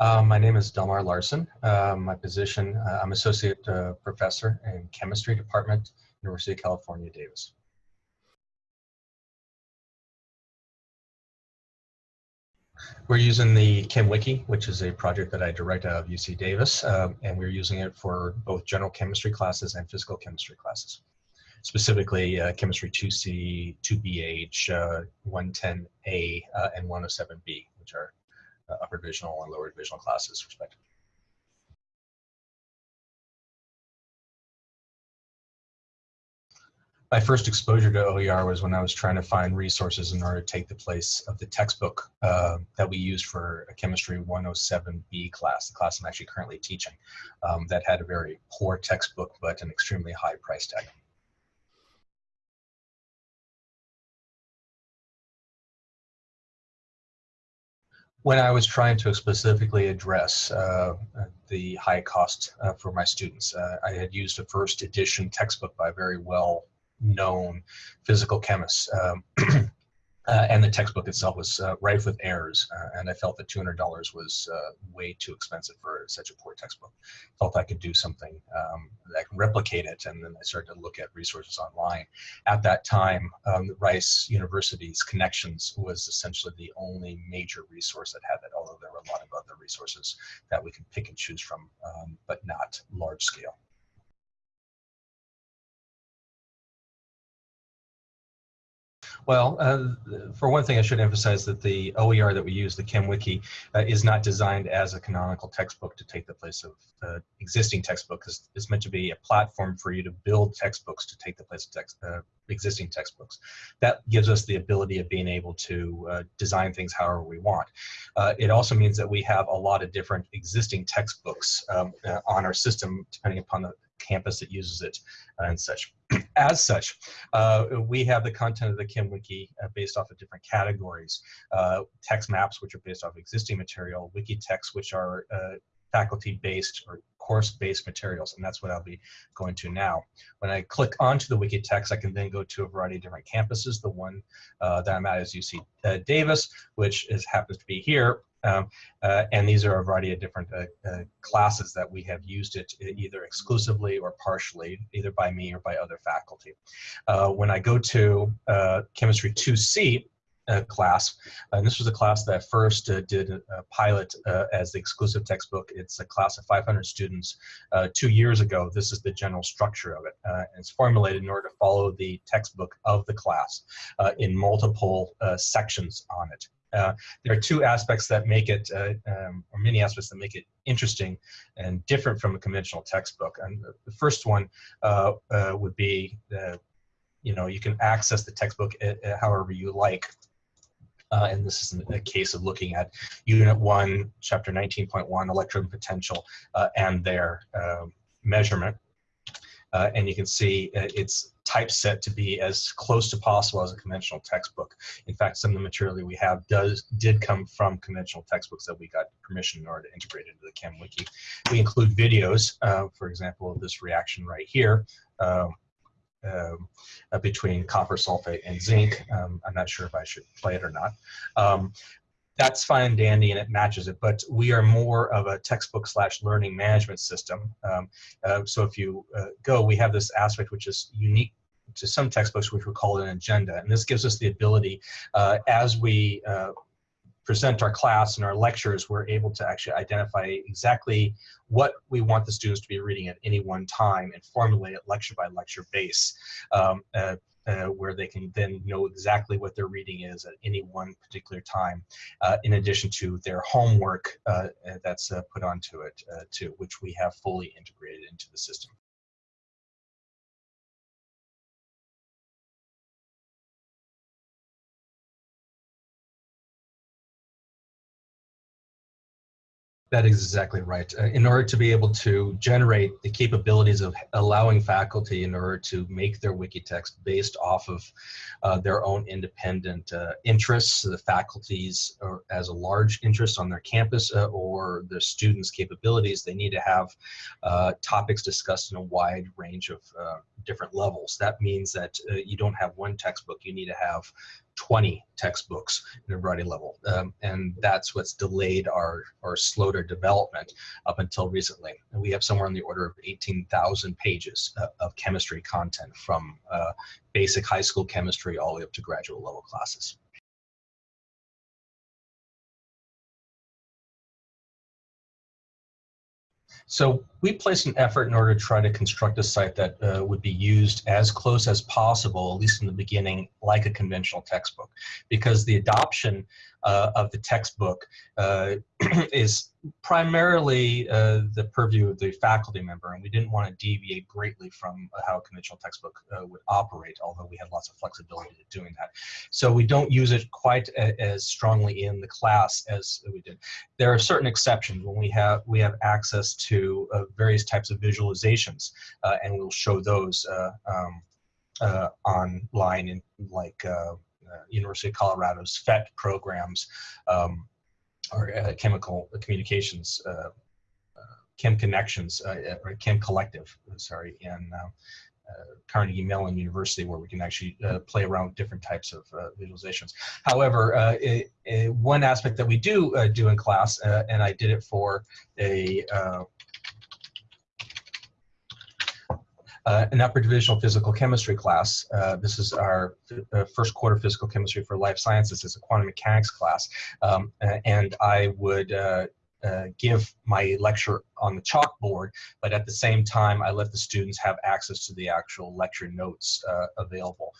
Um, my name is Delmar Larsen. Uh, my position, uh, I'm Associate uh, Professor in Chemistry Department, University of California, Davis. We're using the ChemWiki, which is a project that I direct out of UC Davis, um, and we're using it for both general chemistry classes and physical chemistry classes. Specifically, uh, Chemistry 2C, 2BH, uh, 110A, uh, and 107B, which are uh, upper divisional and lower divisional classes, respectively. my first exposure to OER was when I was trying to find resources in order to take the place of the textbook uh, that we used for a chemistry 107B class, the class I'm actually currently teaching, um, that had a very poor textbook but an extremely high price tag. When I was trying to specifically address uh, the high cost uh, for my students, uh, I had used a first edition textbook by a very well known physical chemists. Um, Uh, and the textbook itself was uh, rife with errors, uh, and I felt that $200 was uh, way too expensive for such a poor textbook. Felt I could do something um, that can replicate it, and then I started to look at resources online. At that time, um, Rice University's Connexions was essentially the only major resource that had that, although there were a lot of other resources that we could pick and choose from, um, but not large scale. Well, uh, for one thing, I should emphasize that the OER that we use, the ChemWiki, uh, is not designed as a canonical textbook to take the place of uh, existing textbook. It's, it's meant to be a platform for you to build textbooks to take the place of text, uh, existing textbooks. That gives us the ability of being able to uh, design things however we want. Uh, it also means that we have a lot of different existing textbooks um, on our system, depending upon the campus that uses it and such. As such, uh, we have the content of the ChemWiki uh, based off of different categories. Uh, text maps, which are based off existing material, wiki texts, which are uh, faculty-based or course-based materials, and that's what I'll be going to now. When I click onto the wiki text, I can then go to a variety of different campuses. The one uh, that I'm at is UC uh, Davis, which is happens to be here, um, uh, and these are a variety of different uh, uh, classes that we have used it either exclusively or partially, either by me or by other faculty. Uh, when I go to uh, Chemistry 2C, uh, class. And this was a class that first uh, did a, pilot uh, as the exclusive textbook. It's a class of 500 students two years ago. This is the general structure of it. it's formulated in order to follow the textbook of the class in multiple sections on it. Uh, there are two aspects that make it, uh, um, or many aspects that make it interesting and different from a conventional textbook. And the first one uh, uh would be, you know, you can access the textbook uh, uh, however you like. Uh, and this is a case of looking at Unit 1, Chapter 19.1, electrode potential, uh, and their um, measurement. Uh, and you can see it's typeset to be as close to possible as a conventional textbook. In fact, some of the material that we have does did come from conventional textbooks that we got permission in order to integrate into the ChemWiki. We include videos, uh, for example, of this reaction right here. Uh, um, uh, between copper sulfate and zinc. Um, I'm not sure if I should play it or not. Um, that's fine and dandy and it matches it, but we are more of a textbook slash learning management system. Um, uh, so if you uh, go, we have this aspect which is unique to some textbooks, which we call an agenda. And this gives us the ability, uh, as we uh, present our class and our lectures, we're able to actually identify exactly what we want the students to be reading at any one time and formulate it lecture by lecture base. Um, uh, uh, where they can then know exactly what their reading is at any one particular time, uh, in addition to their homework uh, that's uh, put onto it uh, too, which we have fully integrated into the system. That is exactly right. Uh, in order to be able to generate the capabilities of allowing faculty in order to make their wiki text based off of uh, their own independent uh, interests, the faculties or as a large interest on their campus uh, or the students' capabilities, they need to have uh, topics discussed in a wide range of uh, different levels. That means that you don't have one textbook, you need to have 20 textbooks in a variety level. Um, and that's what's delayed our, or slowed our development up until recently. And we have somewhere on the order of 18,000 pages uh, of chemistry content from uh, basic high school chemistry all the way up to graduate level classes. So we placed an effort in order to try to construct a site that uh, would be used as close as possible, at least in the beginning, like a conventional textbook, because the adoption uh, of the textbook uh, is primarily uh, the purview of the faculty member, and we didn't want to deviate greatly from how a conventional textbook uh, would operate, although we had lots of flexibility to doing that. So we don't use it quite a, as strongly in the class as we did. There are certain exceptions when we have we have access to uh, various types of visualizations, uh, and we'll show those um, online in like University of Colorado's PhET programs um, or uh, chemical communications, uh, Chem Connections, or Chem Collective, sorry, in Carnegie Mellon University where we can actually uh, play around with different types of uh, visualizations. However, uh, it, it, one aspect that we do do in class, and I did it for a uh, an upper divisional physical chemistry class. Uh, this is our uh, first quarter physical chemistry for life sciences. It's a quantum mechanics class. Um, and I would uh, uh, give my lecture on the chalkboard, but at the same time, I let the students have access to the actual lecture notes uh, available.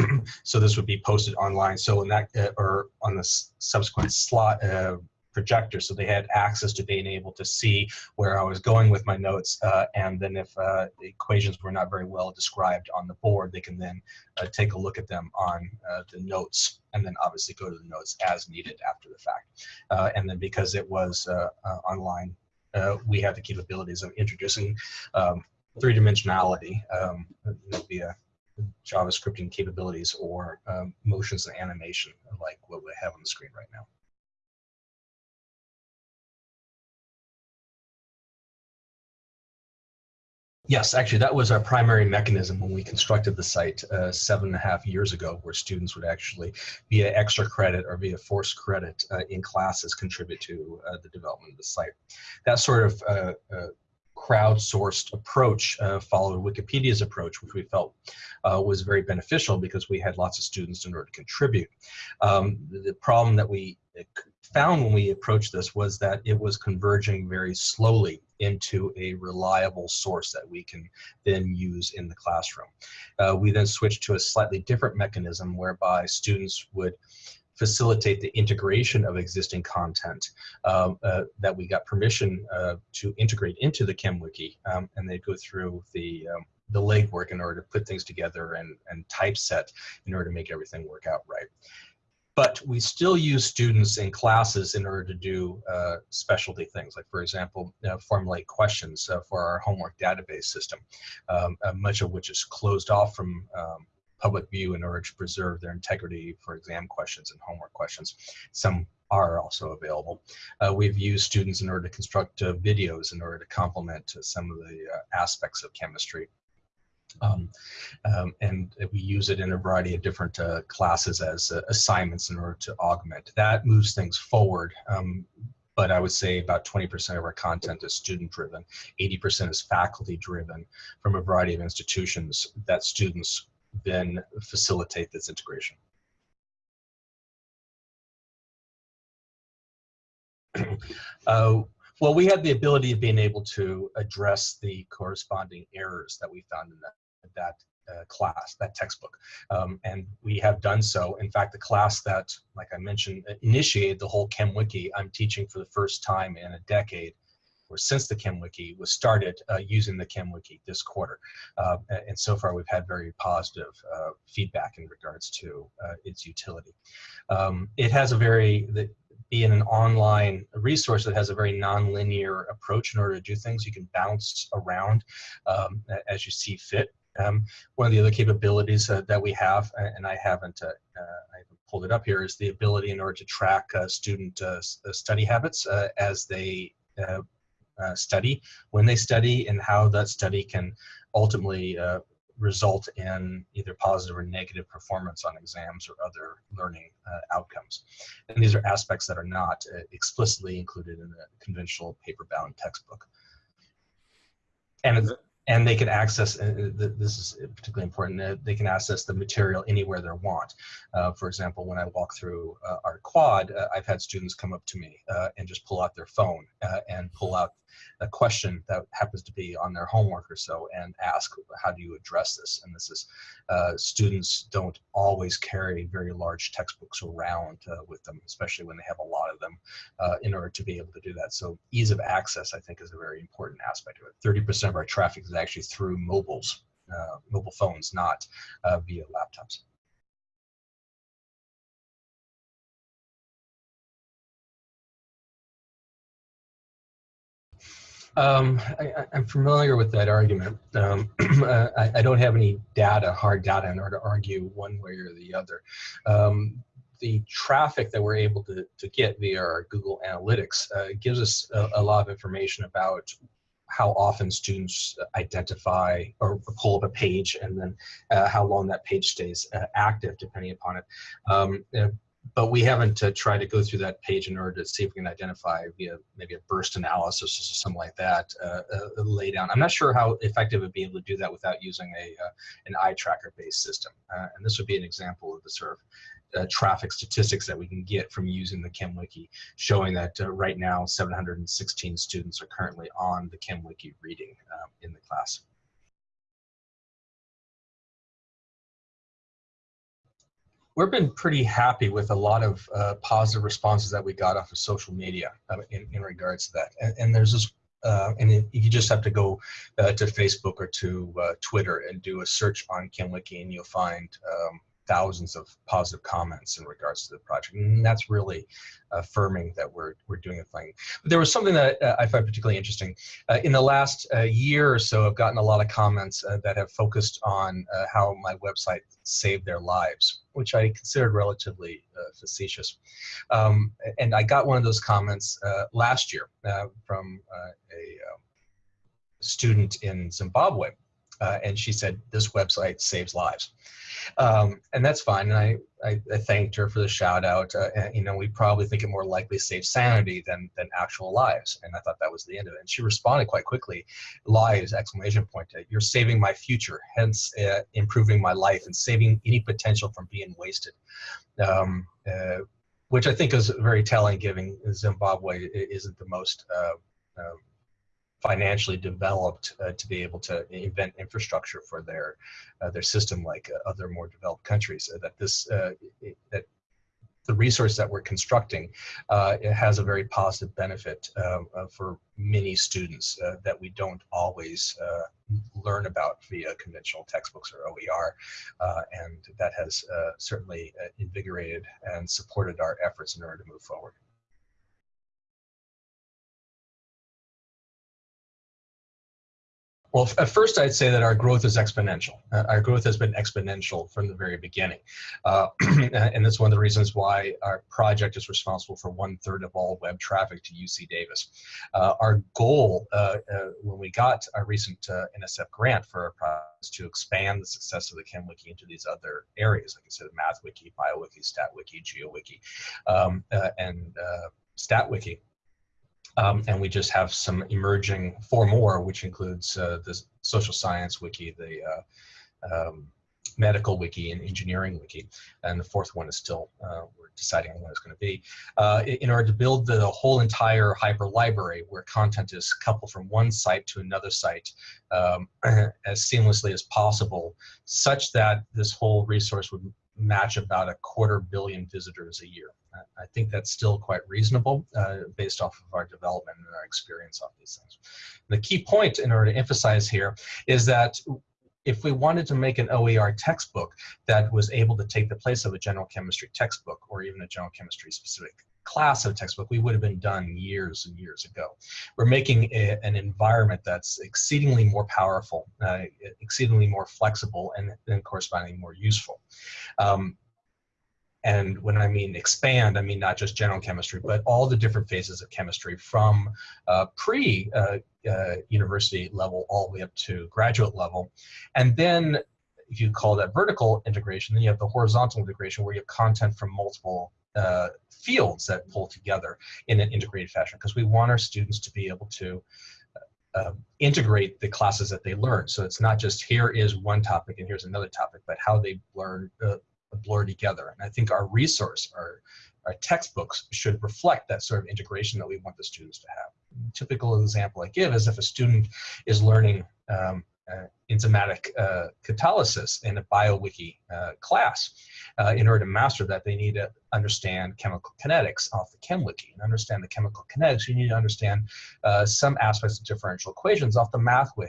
Um, so this would be posted online. So in that, or on the subsequent slot, projector so they had access to being able to see where I was going with my notes uh, and then if uh, the equations were not very well described on the board they can then uh, take a look at them on uh, the notes and then obviously go to the notes as needed after the fact uh, and then because it was uh, online we have the capabilities of introducing um, three-dimensionality um, via JavaScripting capabilities or um, motions and animation like what we have on the screen right now. Yes, actually, that was our primary mechanism when we constructed the site uh, seven and a half years ago, where students would actually, via extra credit or via forced credit uh, in classes, contribute to uh, the development of the site. That sort of uh, uh, crowdsourced approach uh, followed Wikipedia's approach, which we felt was very beneficial because we had lots of students in order to contribute. Um, the, problem that we found when we approached this was that it was converging very slowly into a reliable source that we can then use in the classroom. Uh, we then switched to a slightly different mechanism whereby students would facilitate the integration of existing content um, uh, that we got permission uh, to integrate into the ChemWiki, um, and they go through the um, the legwork in order to put things together and, and typeset in order to make everything work out right. But we still use students in classes in order to do uh, specialty things, like for example, formulate questions uh, for our homework database system, um, uh, much of which is closed off from um, public view in order to preserve their integrity for exam questions and homework questions. Some are also available. Uh, we've used students in order to construct uh, videos in order to complement some of the aspects of chemistry. Um, um, and we use it in a variety of different uh, classes as uh, assignments in order to augment. That moves things forward. Um, but I would say about 20% of our content is student driven, 80% is faculty driven from a variety of institutions that students then facilitate this integration. uh, well, we had the ability of being able to address the corresponding errors that we found in that that uh, class, that textbook. Um, and we have done so. In fact, the class that, like I mentioned, initiated the whole ChemWiki, I'm teaching for the first time in a decade, since the ChemWiki was started uh, using the ChemWiki this quarter. Uh, and so far, we've had very positive uh, feedback in regards to its utility. Um, it has a very, the, being an online resource that has a very nonlinear approach in order to do things. You can bounce around um, as you see fit. Um, one of the other capabilities uh, that we have, and I haven't, uh, I haven't pulled it up here, is the ability in order to track uh, student study habits as they study, when they study, and how that study can ultimately result in either positive or negative performance on exams or other learning uh, outcomes. And these are aspects that are not uh, explicitly included in the conventional paper-bound textbook. And and they can access, uh, uh this is particularly important, uh, they can access the material anywhere they want. Uh, for example, when I walk through uh, our quad, uh, I've had students come up to me and just pull out their phone and pull out a question that happens to be on their homework or so and ask, how do you address this? And this is, uh, students don't always carry very large textbooks around uh, with them, especially when they have a lot of them uh, in order to be able to do that. So ease of access, I think, is a very important aspect of it. 30% of our traffic is actually through mobiles, uh, mobile phones, not uh, via laptops. Um, I, am familiar with that argument. Um, I, I, don't have any data, hard data, in order to argue one way or the other. Um, the traffic that we're able to, to get via our Google Analytics uh, gives us a, a, lot of information about how often students identify or pull up a page and then uh, how long that page stays uh, active depending upon it. Um, but we haven't uh, tried to go through that page in order to see if we can identify via maybe a burst analysis or something like that, uh, uh, lay down. I'm not sure how effective it would be able to do that without using a uh, an eye tracker based system. Uh, and this would be an example of the sort of uh, traffic statistics that we can get from using the ChemWiki, showing that right now 716 students are currently on the ChemWiki reading in the class. We've been pretty happy with a lot of uh, positive responses that we got off of social media uh, in, in regards to that. And, and there's this, uh, and it, you just have to go uh, to Facebook or to uh, Twitter and do a search on ChemWiki and you'll find um, thousands of positive comments in regards to the project. And that's really affirming that we're, we're doing a thing. But there was something that uh, I find particularly interesting. Uh, in the last uh, year or so, I've gotten a lot of comments uh, that have focused on uh, how my website saved their lives, which I considered relatively uh, facetious. Um, and I got one of those comments last year from a student in Zimbabwe uh, and she said, this website saves lives. Um, and that's fine. And I, I, I, thanked her for the shout out. Uh, and, you know, we probably think it more likely saves sanity than, than actual lives. And I thought that was the end of it. And she responded quite quickly, lives, exclamation point, you're saving my future, hence uh, improving my life and saving any potential from being wasted. Um, uh, which I think is very telling given Zimbabwe isn't the most uh, um, financially developed uh, to be able to invent infrastructure for their uh, their system like uh, other more developed countries uh, that this uh, that the resource that we're constructing it has a very positive benefit um, for many students that we don't always learn about via conventional textbooks or OER and that has certainly invigorated and supported our efforts in order to move forward. Well, at first I'd say that our growth is exponential. Uh, our growth has been exponential from the very beginning. Uh, and that's one of the reasons why our project is responsible for one third of all web traffic to UC Davis. Uh, our goal uh, uh, when we got our recent uh, NSF grant for our project is to expand the success of the ChemWiki into these other areas, like I said, MathWiki, BioWiki, StatWiki, GeoWiki, um, and StatWiki. Um, and we just have some emerging four more, which includes uh, the social science wiki, the uh, um, medical wiki, and engineering wiki. And the fourth one is still, uh, we're deciding on what it's going to be. Uh, in order to build the whole entire hyper library where content is coupled from one site to another site um, as seamlessly as possible, such that this whole resource would match about a quarter billion visitors a year. I think that's still quite reasonable uh, based off of our development and our experience on these things. The key point in order to emphasize here is that if we wanted to make an OER textbook that was able to take the place of a general chemistry textbook or even a general chemistry specific class of textbook, we would have been done years and years ago. We're making a, an environment that's exceedingly more powerful, uh, exceedingly more flexible, and then correspondingly more useful. Um, and when I mean expand, I mean not just general chemistry, but all the different phases of chemistry from uh, pre uh, uh, university level all the way up to graduate level. And then if you call that vertical integration, then you have the horizontal integration where you have content from multiple uh, fields that pull together in an integrated fashion because we want our students to be able to uh, integrate the classes that they learn. So it's not just here is one topic and here's another topic, but how they learn uh, blur together. And I think our resource, our, our textbooks should reflect that sort of integration that we want the students to have. typical example I give is if a student is learning um, enzymatic uh, catalysis in a BioWiki uh, class. Uh, in order to master that, they need to understand chemical kinetics off the ChemWiki. And understand the chemical kinetics, you need to understand uh, some aspects of differential equations off the MathWiki.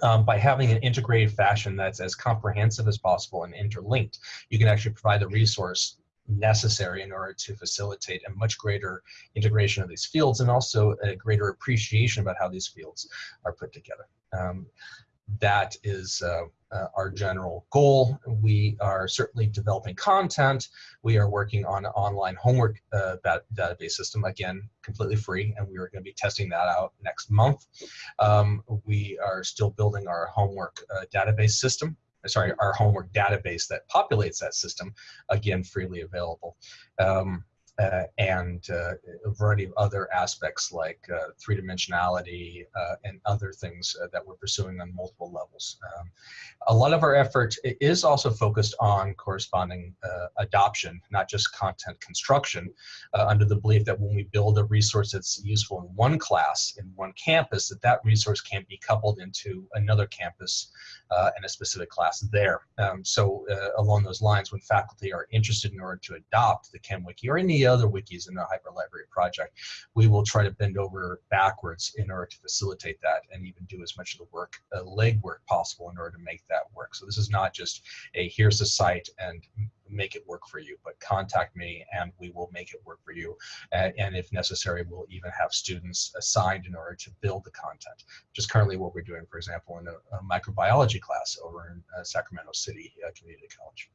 Um, by having an integrated fashion that's as comprehensive as possible and interlinked, you can actually provide the resource necessary in order to facilitate a much greater integration of these fields and also a greater appreciation about how these fields are put together. Um, that is uh, uh, our general goal. We are certainly developing content. We are working on an online homework uh, database system, again, completely free, and we are going to be testing that out next month. Um, we are still building our homework uh, database system, sorry, our homework database that populates that system, again, freely available. Um, uh, and uh, a variety of other aspects like uh, three-dimensionality uh, and other things uh, that we're pursuing on multiple levels. Um, a lot of our effort is also focused on corresponding uh, adoption, not just content construction, under the belief that when we build a resource that's useful in one class, in one campus, that that resource can be coupled into another campus and a specific class there. Um, so along those lines, when faculty are interested in order to adopt the ChemWiki or any other wikis in the Hyperlibrary project, we will try to bend over backwards in order to facilitate that and even do as much of the work, uh, legwork possible in order to make that work. So this is not just a here's the site and make it work for you, but contact me and we will make it work for you. Uh, and if necessary, we'll even have students assigned in order to build the content, which is currently what we're doing, for example, in a, a microbiology class over in uh, Sacramento City uh, Community College.